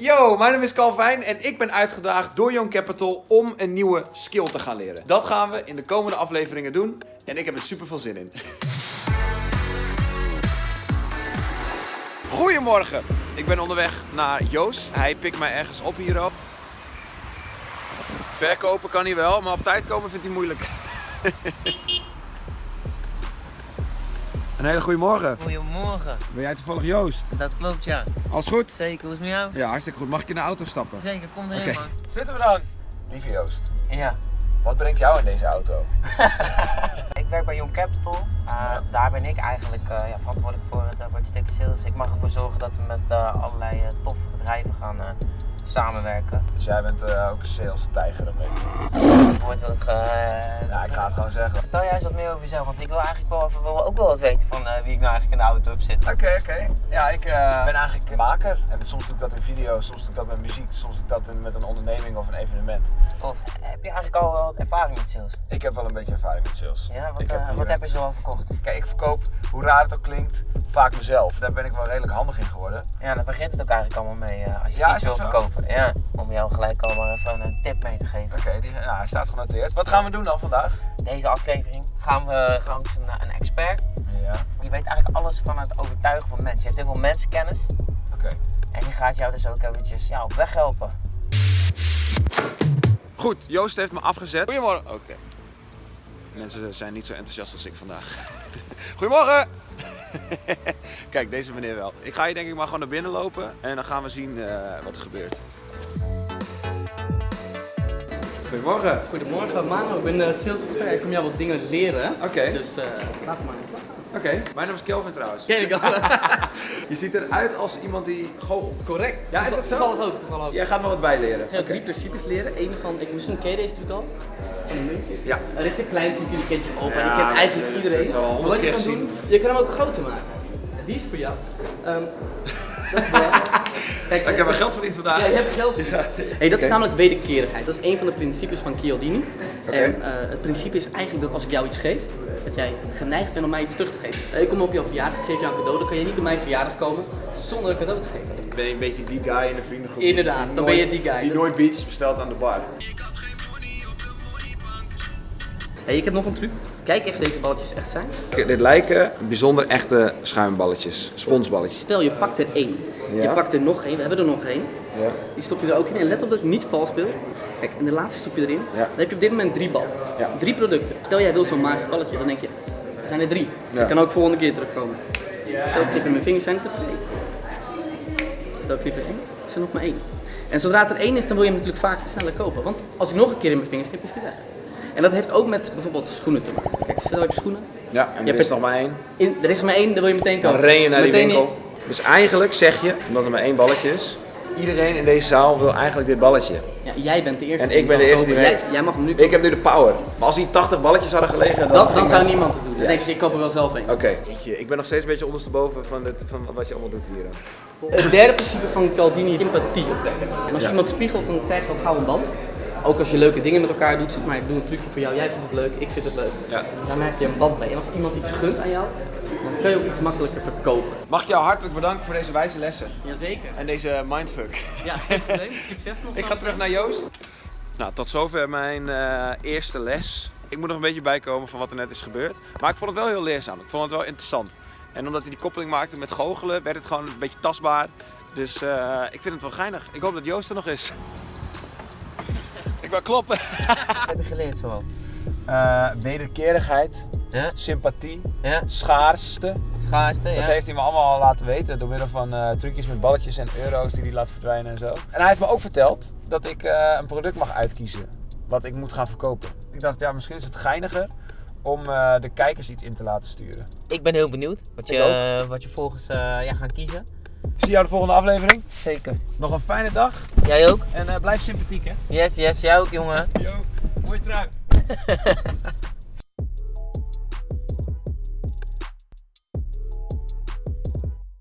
Yo, mijn naam is Calvin en ik ben uitgedaagd door Young Capital om een nieuwe skill te gaan leren. Dat gaan we in de komende afleveringen doen en ik heb er super veel zin in. Goedemorgen, ik ben onderweg naar Joost. Hij pikt mij ergens op hierop. Verkopen kan hij wel, maar op tijd komen vindt hij moeilijk. Een hele goede morgen. Goedemorgen. Ben jij toevallig Joost? Dat klopt ja. Alles goed? Zeker, hoe is het met jou? Ja, hartstikke goed. Mag ik in de auto stappen? Zeker, kom erin Oké. man. Zitten we dan? Lieve Joost, Ja. wat brengt jou in deze auto? Ik werk bij Young Capital. Uh, daar ben ik eigenlijk uh, ja, verantwoordelijk voor het uh, sales. Ik mag ervoor zorgen dat we met uh, allerlei uh, toffe bedrijven gaan uh, samenwerken. Dus jij bent uh, ook sales tijger een beetje. Ook... Uh, Ja, ik ga het gewoon zeggen. Vertel jij eens wat meer over jezelf, want ik wil eigenlijk wel, even, wil ook wel wat weten van uh, wie ik nou eigenlijk in de auto heb zitten. Oké, oké. Ja, ik ben eigenlijk een maker. En soms doe ik dat in video, soms doe ik dat met muziek, soms doe ik dat met een onderneming of een evenement. Tof. Heb je eigenlijk al wat ervaring met sales? Ik heb wel een beetje ervaring met sales. Ja, wat, ik hier- wat heb je zo al verkocht? Kijk, ik verkoop, hoe raar het ook klinkt, vaak mezelf. Daar ben ik wel redelijk handig in geworden. Ja, daar begint het ook eigenlijk allemaal mee uh, als je Ja, iets wil verkopen. Ja, om jou gelijk al maar even een tip mee te geven. Oké, die nou, hij staat genoteerd. Wat gaan we doen dan vandaag? Deze aflevering gaan we langs een, een expert. Ja, Die weet eigenlijk alles van het overtuigen van mensen. Die heeft heel veel mensenkennis. oké. En die gaat jou dus ook eventjes ja, op weg helpen. Goed, Joost heeft me afgezet. Goedemorgen. Oké. Mensen zijn niet zo enthousiast als ik vandaag. Goedemorgen! Kijk, deze meneer wel. Ik ga hier denk ik maar gewoon naar binnen lopen en dan gaan we zien eh, wat er gebeurt. Goedemorgen. Goedemorgen Mano, ik ben eh, sales expert. Ik kom jou wat dingen leren. Oké. Dus eh laat maar Oké, mijn naam is Kelvin trouwens. Ken ik al. Je ziet eruit als iemand die goochelt. Correct. Ja, is dat zo? Toevallig ook, toevallig ook. Jij gaat me wat bijleren. Ik ga drie principes leren. Eén van, ik, misschien ken je deze natuurlijk al. Een muntje. Ja. Er is een klein trucje, die kent je opa. Ja, die kent eigenlijk dat- iedereen. dat wat je kan doen, je kan hem ook groter maken. Die is voor jou. Ehm, dat is. Kijk, Ik heb wel geld verdiend vandaag. Ja, je hebt geld. Hey, dat is namelijk wederkerigheid. Dat is een van de principes van Chialdini. En eh, het principe is eigenlijk dat als ik jou iets geef, dat jij geneigd bent om mij iets terug te geven. Eh, ik kom op jouw verjaardag, ik geef jou een cadeau, dan kan je niet op mijn verjaardag komen zonder een cadeau te geven. Ben je een beetje die guy in de vriendengroep? Inderdaad, dan ben je die guy. Die nooit beats bestelt aan de bar. Hey, ik heb nog een truc. Kijk even deze balletjes echt zijn. Dit lijken bijzonder echte schuimballetjes, sponsballetjes. Stel je pakt er één. Ja. Je pakt er nog één, we hebben er nog één. Ja. Die stop je er ook in en let op dat ik niet vals speel. Kijk, en de laatste stop je erin. Ja. Dan heb je op dit moment drie ballen. Ja. Drie producten. Stel jij wil zo'n magisch balletje, dan denk je, er zijn er drie. Dat kan ook volgende keer terugkomen. Stel ik knip in mijn vingers, zijn het er twee. Stel ik knip in één, is er nog maar één. En zodra het er één is, dan wil je hem natuurlijk vaker sneller kopen. Want als ik nog een keer in mijn vingers knip, is die weg. En dat heeft ook met bijvoorbeeld schoenen te maken. Kijk, stel je hebt schoenen. Ja, en Je er is er- nog maar één. In, er is er maar één, dan wil je meteen Dan kopen. ren je naar die Meteen winkel. Dus eigenlijk zeg je, omdat er maar één balletje is, iedereen in deze zaal wil eigenlijk dit balletje. Ja, jij bent de eerste. En die ik ben de eerste die. Jij, jij mag hem nu Ik heb nu de power. Maar als hier 80 balletjes hadden gelegen, dan, Dat, dan zou niemand het doen. Dan denk je, ik koop er wel zelf een. Oké, Jeetje, ik ben nog steeds een beetje ondersteboven van, dit, van wat je allemaal doet hier. Het derde principe van Caldini is sympathie optrekken. En als je iemand spiegelt, dan krijg je ook gauw een band. Ook als je leuke dingen met elkaar doet, zeg maar ik doe een trucje voor jou, jij vindt het leuk, ik vind het leuk. Ja. Daarmee heb je een band mee. En als iemand iets gunt aan jou, dan kun je ook iets makkelijker verkopen. Mag ik jou hartelijk bedanken voor deze wijze lessen Jazeker. en deze mindfuck. Ja, geen probleem. Succes nog. Ik ga terug naar Joost. Nou, tot zover mijn eh, eerste les. Ik moet nog een beetje bijkomen van wat er net is gebeurd. Maar ik vond het wel heel leerzaam. Ik vond het wel interessant. En omdat hij die koppeling maakte met goochelen, werd het gewoon een beetje tastbaar. Dus eh, ik vind het wel geinig. Ik hoop dat Joost er nog is. Ik wil kloppen. Wat heb je geleerd zo? Eh, wederkerigheid, Ja? sympathie, Ja? schaarste. Schaarste, Dat ja? heeft hij me allemaal laten weten door middel van eh, trucjes met balletjes en euro's die hij laat verdwijnen en zo. En hij heeft me ook verteld dat ik eh, een product mag uitkiezen wat ik moet gaan verkopen. Ik dacht, ja, misschien is het geiniger om de kijkers iets in te laten sturen. Ik ben heel benieuwd wat je, wat je volgens ja, gaan kiezen. Ik zie jou de volgende aflevering. Zeker. Nog een fijne dag Jij ook? en eh, blijf sympathiek hè. Yes, yes, jij ook jongen. Yo, mooie trui.